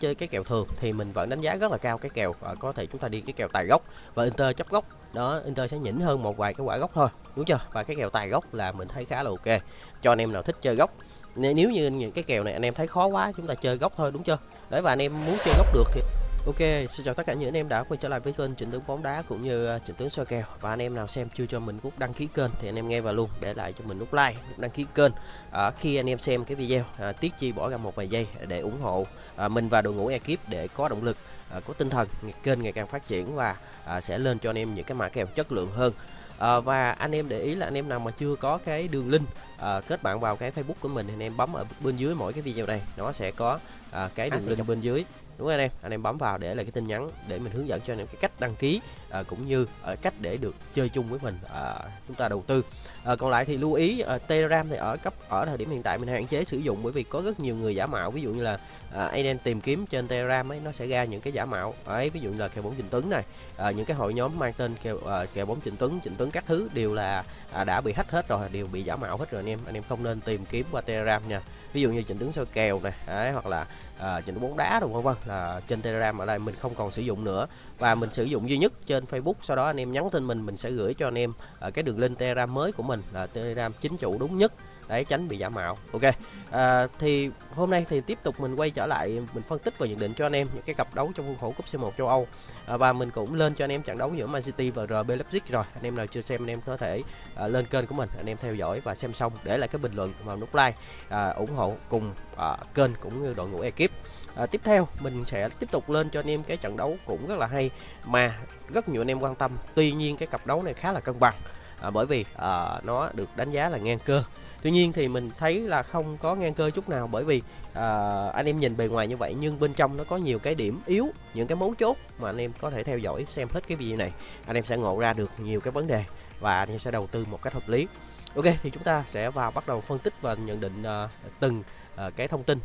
chơi cái kèo thường thì mình vẫn đánh giá rất là cao cái kèo à, có thể chúng ta đi cái kèo tài gốc và Inter chấp gốc. Đó Inter sẽ nhỉnh hơn một vài cái quả gốc thôi đúng chưa? Và cái kèo tài gốc là mình thấy khá là ok. Cho anh em nào thích chơi gốc nếu như những cái kèo này anh em thấy khó quá chúng ta chơi gốc thôi đúng chưa? Đấy và anh em muốn chơi gốc được thì Ok, xin chào tất cả những anh em đã quay trở lại với kênh Trịnh Tướng bóng đá cũng như uh, Trịnh Tướng soi kèo và anh em nào xem chưa cho mình nút đăng ký kênh thì anh em nghe vào luôn để lại cho mình nút like, nút đăng ký kênh. À, khi anh em xem cái video, à, Tiết Chi bỏ ra một vài giây để ủng hộ à, mình và đội ngũ ekip để có động lực, à, có tinh thần kênh ngày càng phát triển và à, sẽ lên cho anh em những cái mã kèo chất lượng hơn. À, và anh em để ý là anh em nào mà chưa có cái đường link à, kết bạn vào cái Facebook của mình thì anh em bấm ở bên dưới mỗi cái video này nó sẽ có à, cái đường link bên dưới đúng không anh em anh em bấm vào để lại cái tin nhắn để mình hướng dẫn cho anh em cái cách đăng ký à, cũng như à, cách để được chơi chung với mình à, chúng ta đầu tư. À, còn lại thì lưu ý à, telegram thì ở cấp ở thời điểm hiện tại mình hạn chế sử dụng bởi vì có rất nhiều người giả mạo. Ví dụ như là à, anh em tìm kiếm trên telegram ấy nó sẽ ra những cái giả mạo ấy ví dụ như là kèo bóng trình tuấn này à, những cái hội nhóm mang tên kèo à, kèo bóng trình tuấn trình tuấn các thứ đều là à, đã bị hack hết rồi đều bị giả mạo hết rồi anh em. Anh em không nên tìm kiếm qua telegram nha. Ví dụ như trình tuấn soi kèo này đấy, hoặc là à, trình bóng đá đúng không là trên telegram ở đây mình không còn sử dụng nữa. Và mình sử dụng duy nhất trên facebook. Sau đó anh em nhắn tin mình mình sẽ gửi cho anh em à, cái đường link telegram mới của mình là telegram chính chủ đúng nhất để tránh bị giả mạo. Ok à, thì hôm nay thì tiếp tục mình quay trở lại mình phân tích và nhận định cho anh em những cái cặp đấu trong khuôn khổ cúp C1 châu Âu. À, và mình cũng lên cho anh em trận đấu giữa Man City và RB Leipzig rồi. Anh em nào chưa xem anh em có thể à, lên kênh của mình anh em theo dõi và xem xong để lại cái bình luận và nút like à, ủng hộ cùng à, kênh cũng như đội ngũ ekip à, tiếp theo mình sẽ tiếp tục lên cho anh em cái trận đấu cũng rất là hay mà rất nhiều anh em quan tâm tuy nhiên cái cặp đấu này khá là cân bằng à, bởi vì à, nó được đánh giá là ngang cơ Tuy nhiên thì mình thấy là không có ngang cơ chút nào bởi vì à, anh em nhìn bề ngoài như vậy nhưng bên trong nó có nhiều cái điểm yếu, những cái mấu chốt mà anh em có thể theo dõi xem hết cái video này. Anh em sẽ ngộ ra được nhiều cái vấn đề và anh em sẽ đầu tư một cách hợp lý. Ok thì chúng ta sẽ vào bắt đầu phân tích và nhận định uh, từng uh, cái thông tin.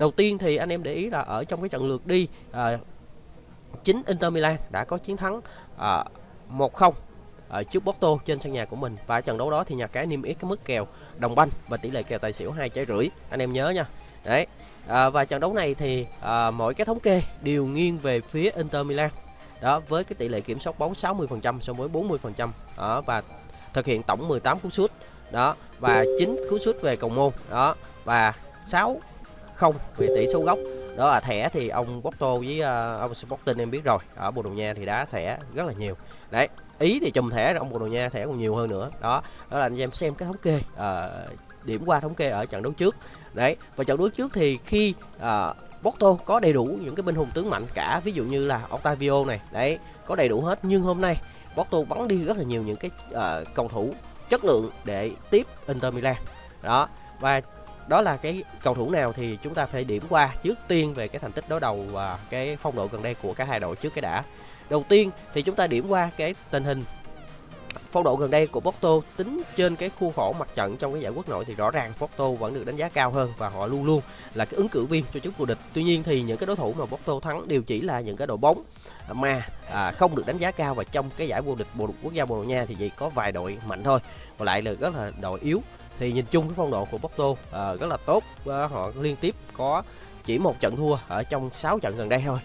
Đầu tiên thì anh em để ý là ở trong cái trận lượt đi à, chính Inter Milan đã có chiến thắng à, 1-0 ở à, trước Porto trên sân nhà của mình. Và trận đấu đó thì nhà cái niêm yết cái mức kèo đồng banh và tỷ lệ kèo tài xỉu hai trái rưỡi. Anh em nhớ nha. Đấy. À, và trận đấu này thì à, mỗi cái thống kê đều nghiêng về phía Inter Milan. Đó với cái tỷ lệ kiểm soát bóng 60% so với 40% đó và thực hiện tổng 18 cú sút. Đó và 9 cú sút về cầu môn. Đó và 6 không về tỷ số gốc. Đó là thẻ thì ông Porto với uh, ông Sporting em biết rồi. Ở Bồ Đào Nha thì đá thẻ rất là nhiều. Đấy ý thì chùm thẻ ông Bồ Đào Nha thẻ còn nhiều hơn nữa. Đó đó là anh em xem cái thống kê uh, điểm qua thống kê ở trận đấu trước. Đấy và trận đấu trước thì khi uh, Porto có đầy đủ những cái binh hùng tướng mạnh cả ví dụ như là Octavio này đấy có đầy đủ hết. Nhưng hôm nay Porto bắn đi rất là nhiều những cái uh, cầu thủ chất lượng để tiếp Inter Milan. Đó và đó là cái cầu thủ nào thì chúng ta phải điểm qua trước tiên về cái thành tích đối đầu và cái phong độ gần đây của cả hai đội trước cái đã đầu tiên thì chúng ta điểm qua cái tình hình phong độ gần đây của Porto tính trên cái khu khổ mặt trận trong cái giải quốc nội thì rõ ràng Porto vẫn được đánh giá cao hơn và họ luôn luôn là cái ứng cử viên cho chức vô địch. Tuy nhiên thì những cái đối thủ mà Porto thắng đều chỉ là những cái đội bóng mà à, không được đánh giá cao và trong cái giải vô địch bộ quốc gia Bồ Đào Nha thì chỉ có vài đội mạnh thôi. Còn lại là rất là đội yếu thì nhìn chung cái phong độ của Porto à, rất là tốt. À, họ liên tiếp có chỉ một trận thua ở trong 6 trận gần đây thôi.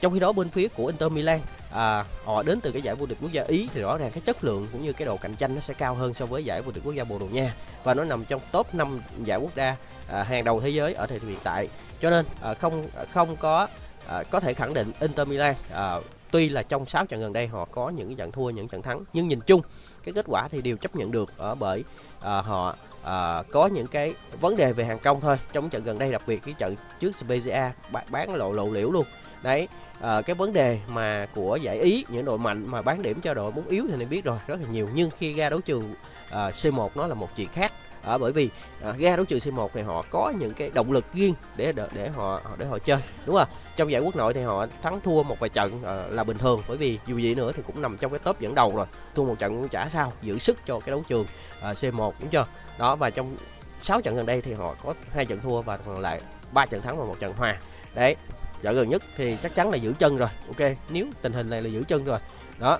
Trong khi đó bên phía của Inter Milan à, họ đến từ cái giải vô địch quốc gia Ý thì rõ ràng cái chất lượng cũng như cái độ cạnh tranh nó sẽ cao hơn so với giải vô địch quốc gia Bồ Đào Nha và nó nằm trong top 5 giải quốc gia à, hàng đầu thế giới ở thời điểm hiện tại. Cho nên à, không không có à, có thể khẳng định Inter Milan à, tuy là trong 6 trận gần đây họ có những trận thua những trận thắng nhưng nhìn chung cái kết quả thì đều chấp nhận được ở bởi à, họ à, có những cái vấn đề về hàng công thôi. Trong trận gần đây đặc biệt cái trận trước Spezia bán lộ lộ liễu luôn. Đấy à, cái vấn đề mà của giải ý những đội mạnh mà bán điểm cho đội muốn yếu thì nên biết rồi rất là nhiều. Nhưng khi ra đấu trường à, C1 nó là một chuyện khác à, bởi vì à, ga đấu trường C1 thì họ có những cái động lực riêng để để họ để họ chơi đúng không? Trong giải quốc nội thì họ thắng thua một vài trận à, là bình thường bởi vì dù gì nữa thì cũng nằm trong cái top dẫn đầu rồi. Thua một trận cũng chả sao giữ sức cho cái đấu trường à, C1 đúng chưa. Đó và trong 6 trận gần đây thì họ có hai trận thua và còn lại ba trận thắng và một trận hòa. Đấy trận gần nhất thì chắc chắn là giữ chân rồi ok? Nếu tình hình này là giữ chân rồi. Đó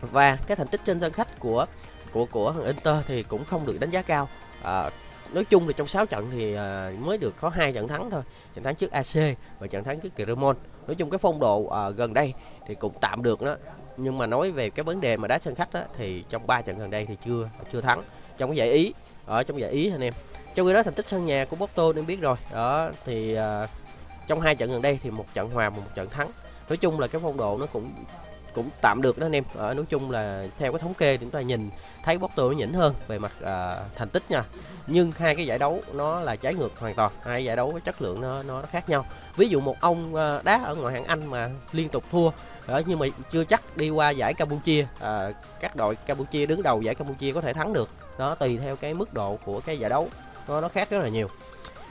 và cái thành tích trên sân khách của của của Inter thì cũng không được đánh giá cao. À, nói chung là trong 6 trận thì à, mới được có hai trận thắng thôi. Trận thắng trước AC và trận thắng trước Cremon. Nói chung cái phong độ à, gần đây thì cũng tạm được đó. Nhưng mà nói về cái vấn đề mà đá sân khách á, thì trong 3 trận gần đây thì chưa chưa thắng. Trong cái giải ý ở trong giải ý anh em. Trong khi đó thành tích sân nhà của Porto em biết rồi. Đó thì à, trong hai trận gần đây thì một trận hòa và một trận thắng. Nói chung là cái phong độ nó cũng cũng tạm được đó anh em. Ở nói chung là theo cái thống kê thì chúng ta nhìn thấy Porto nó nhỉnh hơn về mặt à, thành tích nha. Nhưng hai cái giải đấu nó là trái ngược hoàn toàn hai giải đấu cái chất lượng nó nó khác nhau. Ví dụ một ông à, đá ở ngoại hạng Anh mà liên tục thua đó, nhưng mà chưa chắc đi qua giải Campuchia à, các đội Campuchia đứng đầu giải Campuchia có thể thắng được. Đó tùy theo cái mức độ của cái giải đấu nó nó khác rất là nhiều.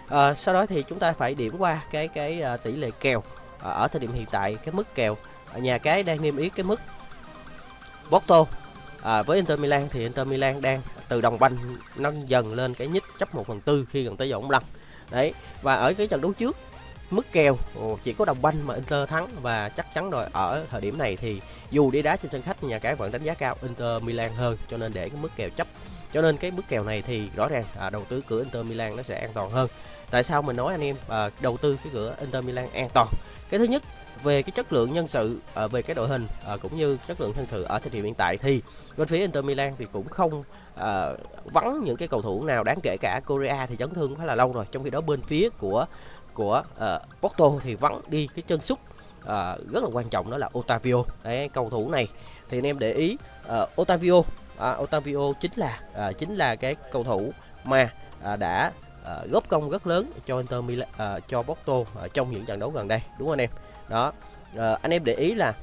À, sau đó thì chúng ta phải điểm qua cái cái uh, tỷ lệ kèo à, ở thời điểm hiện tại cái mức kèo nhà cái đang niêm yết cái mức Porto. À, với Inter Milan thì Inter Milan đang từ đồng banh nâng dần lên cái nhích chấp 1 phần tư khi gần tới giờ bóng lăn. Đấy và ở cái trận đấu trước mức kèo chỉ có đồng banh mà Inter thắng và chắc chắn rồi. Ở thời điểm này thì dù đi đá trên sân khách nhà cái vẫn đánh giá cao Inter Milan hơn cho nên để cái mức kèo chấp. Cho nên cái mức kèo này thì rõ ràng à, đầu tư cửa Inter Milan nó sẽ an toàn hơn. Tại sao mình nói anh em à, đầu tư cái cửa Inter Milan an toàn? Cái thứ nhất về cái chất lượng nhân sự à, về cái đội hình à, cũng như chất lượng nhân sự ở thời điểm hiện tại thì bên phía Inter Milan thì cũng không à, vắng những cái cầu thủ nào đáng kể cả. Korea thì chấn thương khá là lâu rồi. Trong khi đó bên phía của của à, Porto thì vắng đi cái chân sút à, rất là quan trọng đó là Otavio. Đấy cầu thủ này thì anh em để ý à, Otavio à, Otavio chính là à, chính là cái cầu thủ mà à, đã à, góp công rất lớn cho Inter Milan à, cho Porto à, trong những trận đấu gần đây. Đúng không anh em? Đó. À, anh em để ý là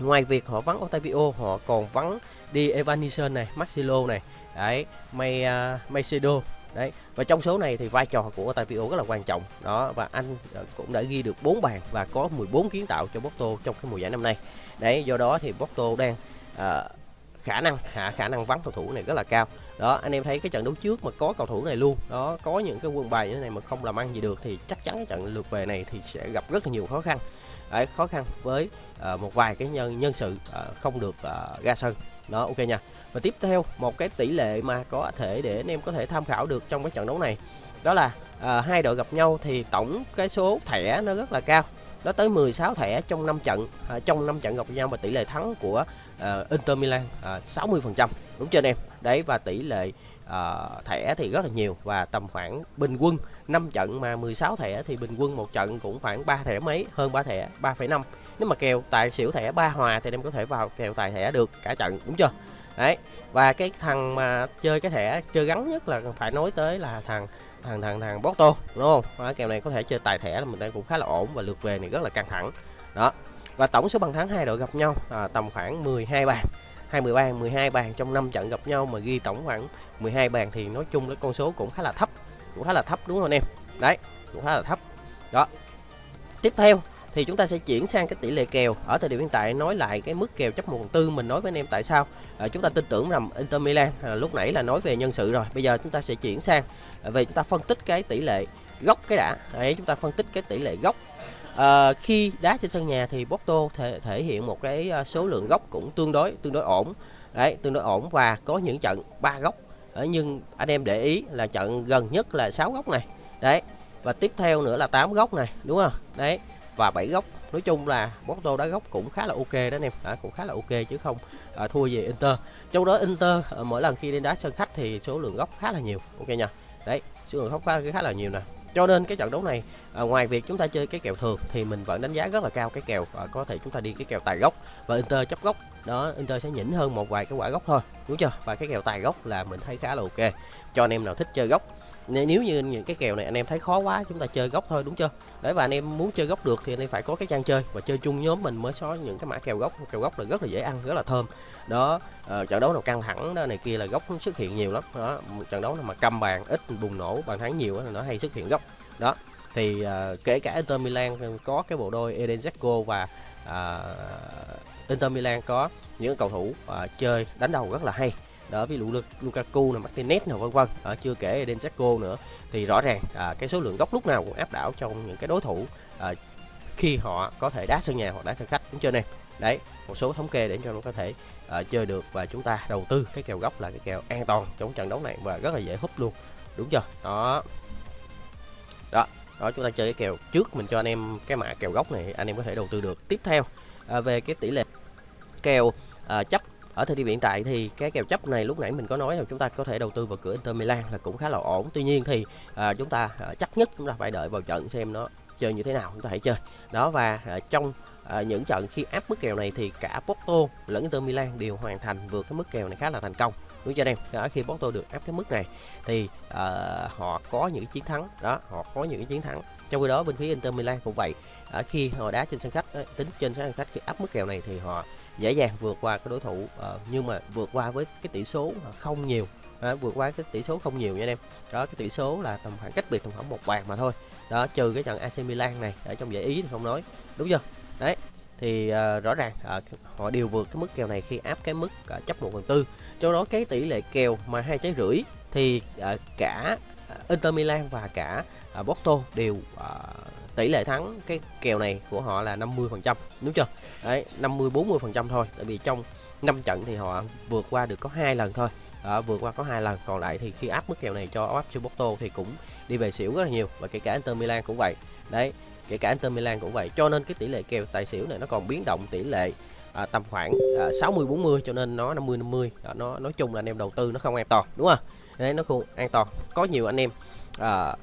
ngoài việc họ vắng Otavio họ còn vắng đi Evanison này Maxilo này. Đấy May uh, Macedo. Đấy và trong số này thì vai trò của Otavio rất là quan trọng. Đó và anh ờ, cũng đã ghi được 4 bàn và có 14 kiến tạo cho Porto trong cái mùa giải năm nay. Đấy do đó thì Porto đang uh, khả năng hạ khả năng vắng cầu thủ này rất là cao. Đó anh em thấy cái trận đấu trước mà có cầu thủ này luôn. Đó có những cái quân bài như thế này mà không làm ăn gì được thì chắc chắn cái trận lượt về này thì sẽ gặp rất là nhiều khó khăn. Đấy, khó khăn với uh, một vài cái nhân nhân sự uh, không được uh, ra sân. Đó ok nha. Và tiếp theo một cái tỷ lệ mà có thể để anh em có thể tham khảo được trong cái trận đấu này đó là uh, hai đội gặp nhau thì tổng cái số thẻ nó rất là cao có tới 16 thẻ trong 5 trận à, trong 5 trận gặp nhau và tỷ lệ thắng của à, Inter Milan à, 60% đúng chưa anh em? Đấy và tỷ lệ à, thẻ thì rất là nhiều và tầm khoảng bình quân 5 trận mà 16 thẻ thì bình quân một trận cũng khoảng 3 thẻ mấy hơn 3 thẻ 3,5 nếu mà kèo tài xỉu thẻ ba hòa thì em có thể vào kèo tài thẻ được cả trận đúng chưa? Đấy và cái thằng mà chơi cái thẻ chơi gắn nhất là phải nói tới là thằng thằng thằng thằng Porto đúng không? Đó, kèo này có thể chơi tài thẻ là mình đang cũng khá là ổn và lượt về này rất là căng thẳng. Đó và tổng số bàn thắng hai đội gặp nhau à, tầm khoảng 12 bàn. 20 bàn 12 bàn trong 5 trận gặp nhau mà ghi tổng khoảng 12 bàn thì nói chung cái con số cũng khá là thấp cũng khá là thấp đúng không anh em? Đấy cũng khá là thấp. Đó tiếp theo thì chúng ta sẽ chuyển sang cái tỷ lệ kèo. Ở thời điểm hiện tại nói lại cái mức kèo chấp 1 phần tư mình nói với anh em tại sao? À, chúng ta tin tưởng rằng Inter Milan à, lúc nãy là nói về nhân sự rồi. Bây giờ chúng ta sẽ chuyển sang à, về chúng ta phân tích cái tỷ lệ góc cái đã. Đấy chúng ta phân tích cái tỷ lệ góc à, khi đá trên sân nhà thì Porto thể thể hiện một cái à, số lượng góc cũng tương đối tương đối ổn. Đấy tương đối ổn và có những trận ba góc nhưng anh em để ý là trận gần nhất là 6 góc này. Đấy và tiếp theo nữa là 8 góc này đúng không? Đấy và 7 góc. Nói chung là Porto đá góc cũng khá là ok đó anh em. À, cũng khá là ok chứ không à, thua về Inter. Trong đó Inter à, mỗi lần khi đến đá sân khách thì số lượng góc khá là nhiều. Ok nha. Đấy số lượng góc khá, khá là nhiều nè. Cho nên cái trận đấu này à, ngoài việc chúng ta chơi cái kèo thường thì mình vẫn đánh giá rất là cao cái kèo à, có thể chúng ta đi cái kèo tài gốc và Inter chấp gốc đó Inter sẽ nhỉnh hơn một vài cái quả gốc thôi đúng chưa? Và cái kèo tài gốc là mình thấy khá là ok cho anh em nào thích chơi gốc. Nếu như những cái kèo này anh em thấy khó quá chúng ta chơi gốc thôi đúng chưa? Đấy và anh em muốn chơi gốc được thì anh em phải có cái trang chơi và chơi chung nhóm mình mới có những cái mã kèo gốc. Kèo gốc là rất là dễ ăn rất là thơm. Đó uh, trận đấu nào căng thẳng đó này kia là gốc xuất hiện nhiều lắm. Đó trận đấu nào mà cầm bàn ít bùng nổ bàn thắng nhiều đó, nó hay xuất hiện gốc. Đó thì uh, kể cả Inter Milan có cái bộ đôi Eden Zeko và uh, Inter Milan có những cầu thủ uh, chơi đánh đầu rất là hay. Đó ví dụ Lukaku này Martinez nào vân vân. Ở chưa kể Eden Zeko nữa. Thì rõ ràng à, cái số lượng góc lúc nào cũng áp đảo trong những cái đối thủ à, khi họ có thể đá sân nhà hoặc đá sân khách. Đúng chưa nè? Đấy một số thống kê để cho nó có thể uh, chơi được và chúng ta đầu tư cái kèo góc là cái kèo an toàn trong trận đấu này và rất là dễ hút luôn. Đúng chưa? Đó. Đó đó chúng ta chơi cái kèo trước mình cho anh em cái mã kèo góc này anh em có thể đầu tư được. Tiếp theo à, về cái tỷ lệ kèo à, chấp. Ở thời điểm hiện tại thì cái kèo chấp này lúc nãy mình có nói là chúng ta có thể đầu tư vào cửa Inter Milan là cũng khá là ổn. Tuy nhiên thì à, chúng ta à, chắc nhất chúng ta phải đợi vào trận xem nó chơi như thế nào chúng ta hãy chơi. Đó và à, trong à, những trận khi áp mức kèo này thì cả Porto lẫn Inter Milan đều hoàn thành vượt cái mức kèo này khá là thành công. Đúng cho anh em đó, khi Porto được áp cái mức này thì à, họ có những chiến thắng. Đó họ có những chiến thắng. Trong khi đó bên phía Inter Milan cũng vậy. À, khi họ đá trên sân khách tính trên sân khách khi áp mức kèo này thì họ dễ dàng vượt qua cái đối thủ uh, nhưng mà vượt qua với cái tỷ số không nhiều. Đó, vượt qua cái tỷ số không nhiều nha anh em. Đó cái tỷ số là tầm khoảng cách biệt tầm khoảng một bàn mà thôi. Đó trừ cái trận AC Milan này ở trong giải ý thì không nói. Đúng chưa? Đấy thì uh, rõ ràng uh, họ đều vượt cái mức kèo này khi áp cái mức uh, chấp 1 phần tư. Trong đó cái tỷ lệ kèo mà hai trái rưỡi thì uh, cả Inter Milan và cả uh, Porto đều uh, tỷ lệ thắng cái kèo này của họ là 50 phần trăm đúng chưa? Đấy 50 40 phần trăm thôi tại vì trong 5 trận thì họ vượt qua được có hai lần thôi. Đó, vượt qua có hai lần. Còn lại thì khi áp mức kèo này cho áp cho Porto thì cũng đi về xỉu rất là nhiều. Và kể cả Inter Milan cũng vậy. Đấy kể cả Inter Milan cũng vậy. Cho nên cái tỷ lệ kèo tài xỉu này nó còn biến động tỷ lệ à, tầm khoảng à, 60 40 cho nên nó 50 50 đó, nó nói chung là anh em đầu tư nó không an toàn đúng không? Đấy nó không an toàn. Có nhiều anh em à,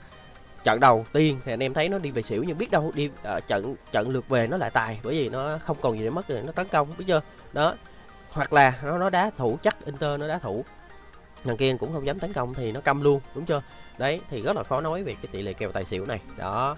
trận đầu tiên thì anh em thấy nó đi về xỉu nhưng biết đâu đi uh, trận trận lượt về nó lại tài bởi vì nó không còn gì để mất rồi nó tấn công biết chưa? Đó hoặc là nó nó đá thủ chắc Inter nó đá thủ. Thằng kia cũng không dám tấn công thì nó câm luôn đúng chưa? Đấy thì rất là khó nói về cái tỷ lệ kèo tài xỉu này. Đó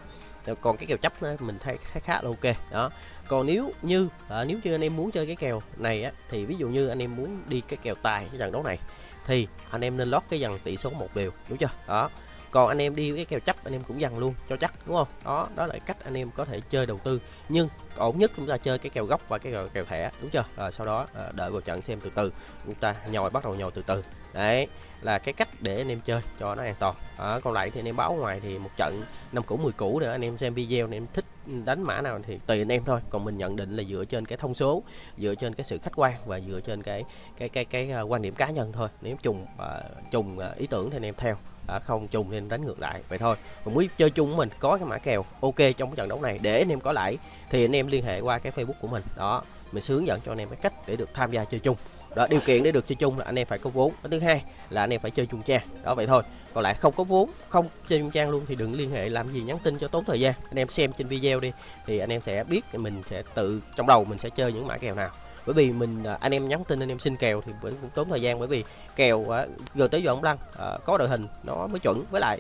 còn cái kèo chấp mình thấy khá khá là ok. Đó còn nếu như à, nếu như anh em muốn chơi cái kèo này á thì ví dụ như anh em muốn đi cái kèo tài cái trận đấu này thì anh em nên lót cái dàn tỷ số một đều đúng chưa? Đó còn anh em đi với cái kèo chấp anh em cũng dằn luôn cho chắc đúng không? Đó đó là cách anh em có thể chơi đầu tư. Nhưng ổn nhất chúng ta chơi cái kèo gốc và cái kèo, kèo thẻ đúng chưa? À, sau đó à, đợi vào trận xem từ từ. Chúng ta nhồi bắt đầu nhồi từ từ. Đấy là cái cách để anh em chơi cho nó an toàn. À, còn lại thì anh em báo ngoài thì một trận năm cũ 10 cũ nữa anh em xem video anh em thích đánh mã nào thì tùy anh em thôi. Còn mình nhận định là dựa trên cái thông số dựa trên cái sự khách quan và dựa trên cái cái cái cái, cái uh, quan điểm cá nhân thôi. Nếu trùng uh, trùng uh, ý tưởng thì anh em theo à, không trùng nên đánh ngược lại. Vậy thôi. Còn muốn chơi chung của mình có cái mã kèo ok trong cái trận đấu này. Để anh em có lãi thì anh em liên hệ qua cái facebook của mình. Đó mình sướng hướng dẫn cho anh em cái cách để được tham gia chơi chung. Đó điều kiện để được chơi chung là anh em phải có vốn. Cái thứ hai là anh em phải chơi chung trang. Đó vậy thôi. Còn lại không có vốn không chơi chung trang luôn thì đừng liên hệ làm gì nhắn tin cho tốn thời gian. Anh em xem trên video đi thì anh em sẽ biết mình sẽ tự trong đầu mình sẽ chơi những mã kèo nào bởi vì mình à, anh em nhắn tin anh em xin kèo thì vẫn cũng tốn thời gian. Bởi vì kèo à, giờ tới giờ ông lăng à, có đội hình nó mới chuẩn. Với lại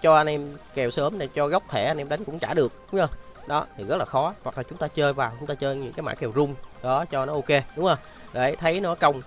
cho anh em kèo sớm này cho góc thẻ anh em đánh cũng trả được đúng không? Đó thì rất là khó. Hoặc là chúng ta chơi vào chúng ta chơi những cái mã kèo rung đó cho nó ok đúng không? Đấy thấy nó công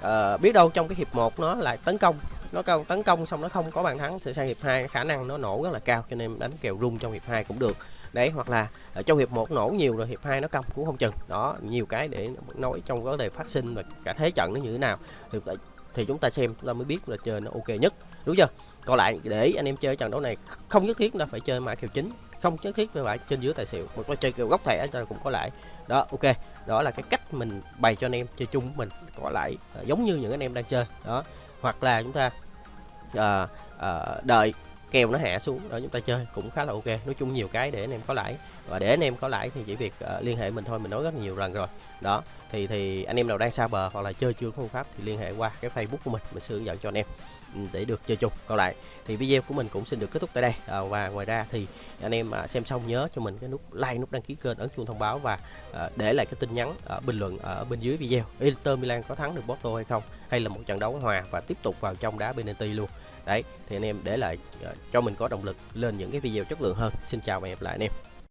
uh, biết đâu trong cái hiệp 1 nó lại tấn công. Nó công tấn công xong nó không có bàn thắng thì sang hiệp 2 khả năng nó nổ rất là cao cho nên đánh kèo rung trong hiệp 2 cũng được đấy hoặc là ở trong hiệp 1 nổ nhiều rồi hiệp 2 nó công cũng không chừng. Đó nhiều cái để nói trong vấn đề phát sinh và cả thế trận nó như thế nào. Thì ờ, thì chúng ta xem chúng ta mới biết là chơi nó ok nhất. Đúng chưa? Còn lại để anh em chơi trận đấu này không nhất thiết là phải chơi mã kèo chính không nhất thiết phải trên dưới tài xỉu một có chơi kèo góc thẻ cho cũng có lại đó ok. Đó là cái cách mình bày cho anh em chơi chung mình có lại ờ, giống như những anh em đang chơi. Đó hoặc là chúng ta à, à, đợi kèo nó hạ xuống đó chúng ta chơi cũng khá là ok. Nói chung nhiều cái để anh em có lãi. Và để anh em có lãi thì chỉ việc uh, liên hệ mình thôi mình nói rất nhiều lần rồi. Đó thì thì anh em nào đang xa bờ hoặc là chơi chưa có phương pháp thì liên hệ qua cái facebook của mình mình sẽ hướng dẫn cho anh em ừ, để được chơi chung. Còn lại thì video của mình cũng xin được kết thúc tại đây. À, và ngoài ra thì anh em à, xem xong nhớ cho mình cái nút like nút đăng ký kênh ấn chuông thông báo và à, để lại cái tin nhắn ở bình luận ở bên dưới video. Inter Milan có thắng được Porto hay không? Hay là một trận đấu hòa và tiếp tục vào trong đá penalty luôn? Đấy, thì anh em để lại ờ, cho mình có động lực lên những cái video chất lượng hơn. Xin chào và hẹn gặp lại anh em.